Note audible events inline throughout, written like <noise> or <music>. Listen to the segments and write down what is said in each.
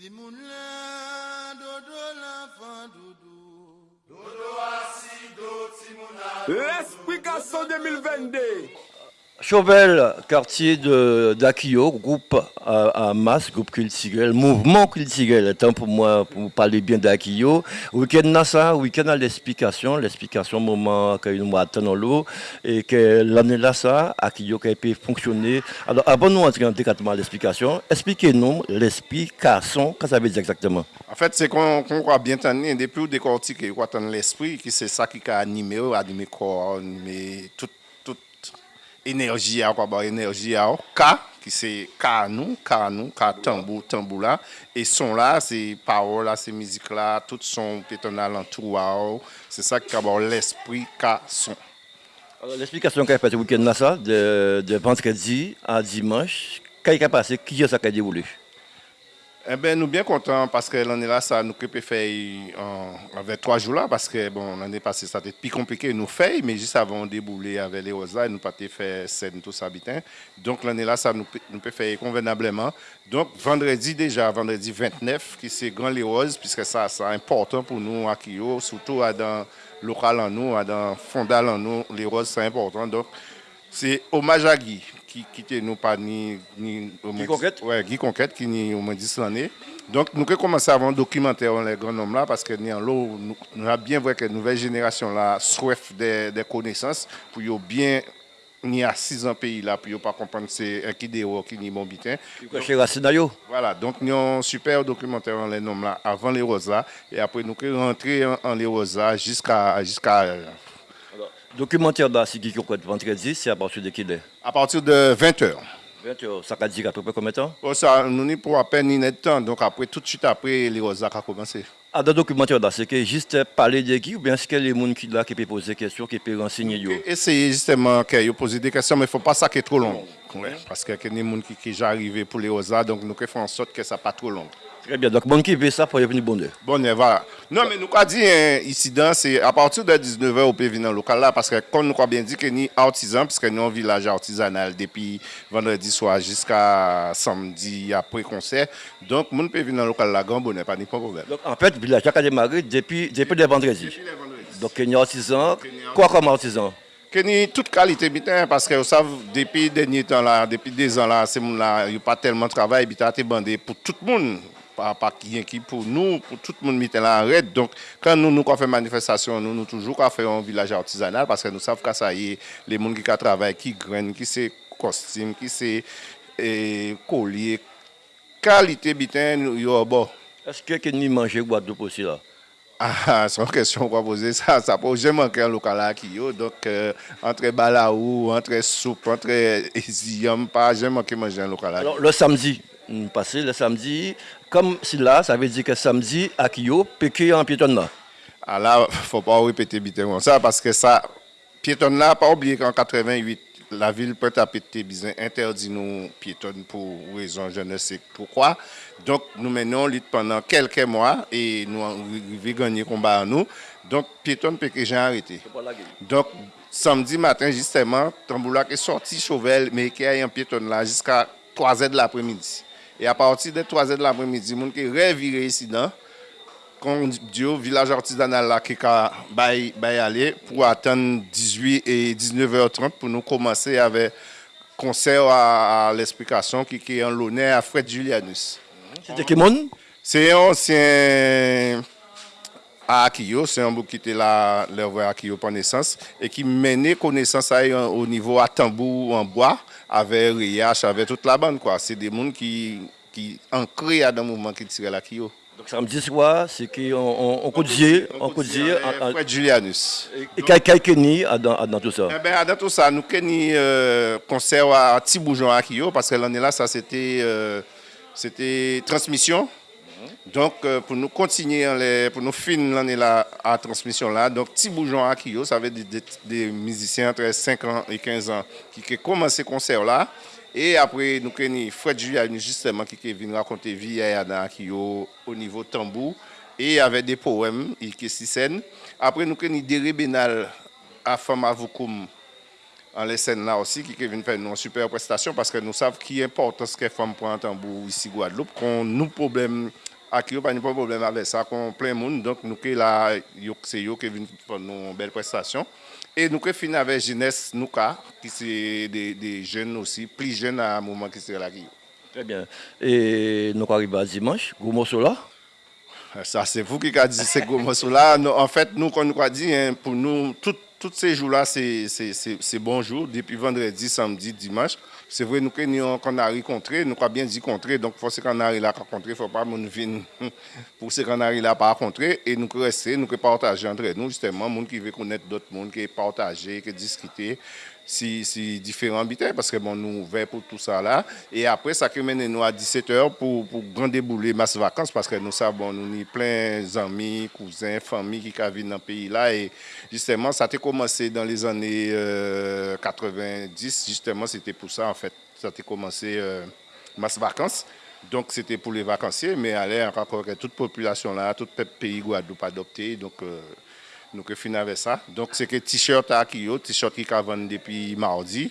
Si moun la dodo la fan dodo Dodo asido si moun la dodo L'esprit 2022 Chauvel, quartier d'Akio, groupe masse, groupe culturel, mouvement culturel. Tant pour moi, pour parler bien d'Akio. Week-end ça, week-end à l'explication, l'explication moment que nous attendons l'eau et que l'année là, ça, Akio qui pu fonctionner. Alors, avant nous entrer en à l'explication, expliquez-nous l'explication, qu'est-ce que ça veut dire exactement? En fait, c'est qu'on qu croit bien tenir, depuis décortiquer, quoi, l'esprit, qui c'est ça qui a animé, animé corps, animé enerji ya ou, kwa ba enerji ya ou, ka, ki se ka nou, ka nou, ka tambou, tambou la, e son la, se parol la, se mizik la, tout son peton alantou wa ou, se sa ki ka ba ou l'esprit ka son. L'esplikasyon ka y pati wikend la sa, de, de vendredi a dimanche, ka y ka pase, ki yo sa ka e devoule? Eh bien, nous bien contents parce que l'année là, ça nous peut faire avec trois jours là, parce que bon, l'année passée, ça a été plus compliqué, nous fait, mais juste avant de débouler avec les roses nous pas fait scène tous habitants. Donc l'année là, ça nous, nous peut faire convenablement. Donc vendredi déjà, vendredi 29, qui c'est Grand Les Roses, puisque ça, c'est important pour nous à Kyo, surtout à dans local en nous, à dans fondal en nous, les roses, c'est important. Donc c'est hommage à Guy qui quitte nous pas ni ni Guy Conquête. Ouais Guy Conquête qui ni au moins 10 l'année. Donc nous avons commencé à avoir un documentaire les grands hommes là parce que nous avons nous, bien vu que la nouvelle génération là soif des, des connaissances pour bien ni à 6 ans pays là pour pas comprendre c'est un qui déo qui ni bon bitin. Voilà donc nous avons un super documentaire les noms là avant les rosas et après nous rentrés en, en les rosas jusqu'à jusqu'à Documentaire d'Assi qui vendredi, c'est à partir de quelle heure? À partir de 20h. 20h, ça va dire à peu près combien de temps? Oh, ça, Nous n'y pour à peine ni temps, donc après, tout de suite après, les Rosac a commencé. Ah, dans le documentaire, c'est que juste parler de qui ou bien est-ce que les gens qui, là, qui peuvent poser des questions, qui peuvent renseigner okay. Essayez justement qu'ils posent des questions, mais il ne faut pas ça qui est trop long. Ouais, parce qu'il y a des gens qui, qui sont arrivés pour les Rosac, donc nous faisons en sorte que ça pas trop long. Très bien. Donc, bon qui veut ça pour venir bonheur. Bonheur, voilà. Non, mais nous avons dit hein, ici, c'est à partir de 19h, on peut venir dans le local là, parce que comme nous avons bien dit que nous artisans, puisque nous sommes un village artisanal depuis vendredi soir jusqu'à samedi après concert. Donc, nous pouvons venir dans le local là, grand bonheur, pas de problème. Donc, en fait, le village a démarré depuis, depuis. Depuis les vendredis. Donc, nous artisans. Quoi comme artisan? Que ni toute qualité bitin parce que vous savez depuis dernier temps là depuis deux ans là là il n'y a pas tellement de travail bitin bandé pour tout le monde pa, pa ki yon ki pou nou, pou tout moun miten la red. Donk, kan nou nou ka fè manifestasyon, nou nou toujou ka fè yon vilaj artisanal, paske nou sav ka sa ye, le moun ki ka travay, ki gren, ki se kostim, ki se e, kolye, kalite biten yo bo. Eske ke ni manje gwa do posi la? <laughs> Ah, ah, son kesyon kwa pose sa, sa pou jè manke an lokal la ki yo, donk euh, entre balaou, entre soupe, entre <laughs> ziyam, pa jè manke manje an lokal la ki yo. Le samdi? Passé le samedi, comme si là, ça veut dire que samedi, à Kyo, en piétonne là. Ah là, il ne faut pas répéter comme ça, parce que ça, piétonne là, pas oublier qu'en 88, la ville peut pété besoin interdit nous piétonnes pour raison je ne sais pourquoi. Donc nous menons lutte pendant quelques mois et nous avons gagné combat à nous. Donc piétonne peut que j'ai arrêté. Donc samedi matin justement, Tamboula est sorti Chauvel mais qui a un piétonne là jusqu'à 3 h de l'après-midi. E a pati de 3 de l'apremidi, moun ki revire isi dan, kon diyo vilaj artisanal la ki ka bay, bay ale pou atan 18 et 19h30 pou nou komanse ave konser a, a l'esplikasyon ki ki an l'onè a Fred Julianus. Sete ki moun? Se yon, se yon... à Akio, c'est un bouc qui était là, l'œuvre à Akio par naissance, et qui menait connaissance au niveau à tambour en bois, avec Riach, avec toute la bande. quoi. C'est des gens qui, qui ancrés dans le mouvement qui tire la Kyo. Donc samedi soir, c'est qu'on on, cotisait, on cotisait. Fred Julianus. Et quel Kenny dans, dans tout ça? Eh ben, Dans tout ça, nous Kenny euh, concert à Tiboujon à Kyo, parce que l'année là, ça c'était euh, c'était transmission. Donc, euh, pour nous continuer, pour nous finir l'année là, à la transmission là, donc petit bougeon à Kyo, ça veut dire des, musiciens entre 5 ans et 15 ans qui ont commencé concert là. Et après, nous avons Fred Julien justement qui est venu raconter vie à Kyo au niveau tambour et avec des poèmes et qui scènes. Après, nous avons Déré Benal à Fama Vukum en les scènes là aussi qui vient faire une super prestation parce que nous savons qui est important ce que femme pour un tambour ici Guadeloupe qu'on nous problème Yo pa ni pas problème avec ça, qu'on plein monde. Donc nous que là, yo c'est yo qui viennent faire nos belles prestations. Et nous que fin avec jeunesse nous ka, qui c'est des, jeunes aussi, plus jeunes à un moment qui c'est là qui yo. Très bien. Et nous arrivons à dimanche, gros là? Ça, c'est vous qui avez dit ces gros. Nous, En fait, nous, comme nous avons dit, hein, pour nous, tout- Tout se jou la, <laughs> se bonjou, depi vendredi, samdi, dimanche. Se vwe nou ke nou kanari kontre, nou ka bien di kontre, donk fò se kanari la ka kontre, fò pa moun vin pou se kanari la pa kontre, e nou ke reste, nou ke partaje antre nou, justement, moun ki ve konet dot moun, ki partaje, ki diskite, si, si différents habitants, parce que bon, nous ouverts pour tout ça là. Et après, ça qui mène nous à 17h pour, pour grand débouler masse vacances, parce que nous savons, nous avons plein d'amis, cousins, familles qui vivent dans le pays là. Et justement, ça a commencé dans les années euh, 90, justement, c'était pour ça en fait. Ça a commencé euh, masse vacances. Donc c'était pour les vacanciers, mais allez encore que toute population là, tout pe- pays Guadeloupe adopté. Donc euh, Nou ke fin avè sa. Donk se ke t-shirt a ki yo, t-shirt ki ka vande depi mardi.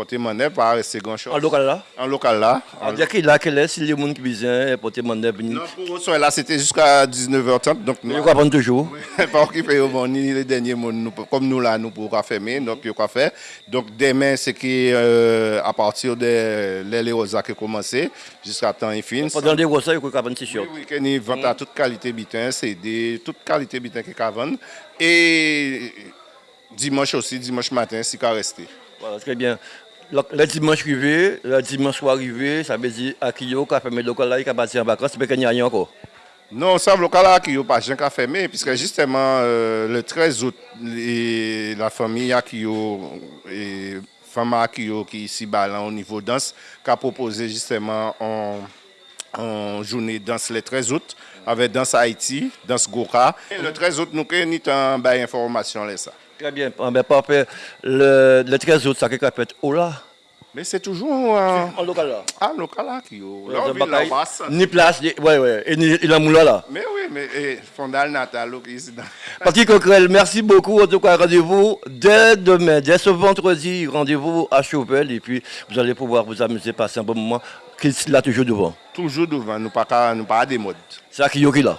Porté mon par rester grand chose. En local là. En local là. On dit qu'il a quel est, si les gens qui besoin porter mon venir. Non, pour eux, là, c'était jusqu'à 19h30. Donc, nous, allons prendre toujours. pas occupé au ni les derniers nous, comme nous là, nous pourrons fermer, donc il quoi faire. Donc demain, c'est qui euh, à partir de les Rosa qui commencé jusqu'à temps infini. Pendant les rosas, il y a un Oui, t-shirt. oui, qu'il vente à toute qualité bitin, CD, toute qualité bitin qui a vendre. Et dimanche aussi, dimanche matin, si qu'a resté. Voilà, très bien. Le, le dimanche arrivé, le dimanche arrivé, ça veut dire Kyo, qui a fait mes locaux là, qui a parti en vacances, mais qu'il n'y a rien encore. Non, ça, le local là, qui n'a pas fermer, puisque justement, euh, le 13 août, les- la famille Akio et femme Akio qui est ici là, au niveau danse, qui a proposé justement en, en journée danse le 13 août, avec Danse Haïti, Danse Goka. Et le 13 août, nous avons une information là, ça. Très bien. Ah, ben, parfait. Le, le 13 août, ça qui a fait oh là? Mais c'est toujours un En local là. ah, local là qui est. Ouais, Là, vit là, bataille. on va se- Ni place, ni- ouais, ouais. Et ni, il a moula là. Mais oui, mais eh, Fondal Natal, ici. Patrick Coquerel, merci beaucoup. En tout cas, rendez-vous dès demain, dès ce vendredi, rendez-vous à Chauvel. Et puis, vous allez pouvoir vous amuser, passer un bon moment. Qu'il là toujours devant. Toujours devant, nous pas nous pas des modes. C'est Kyo qui là?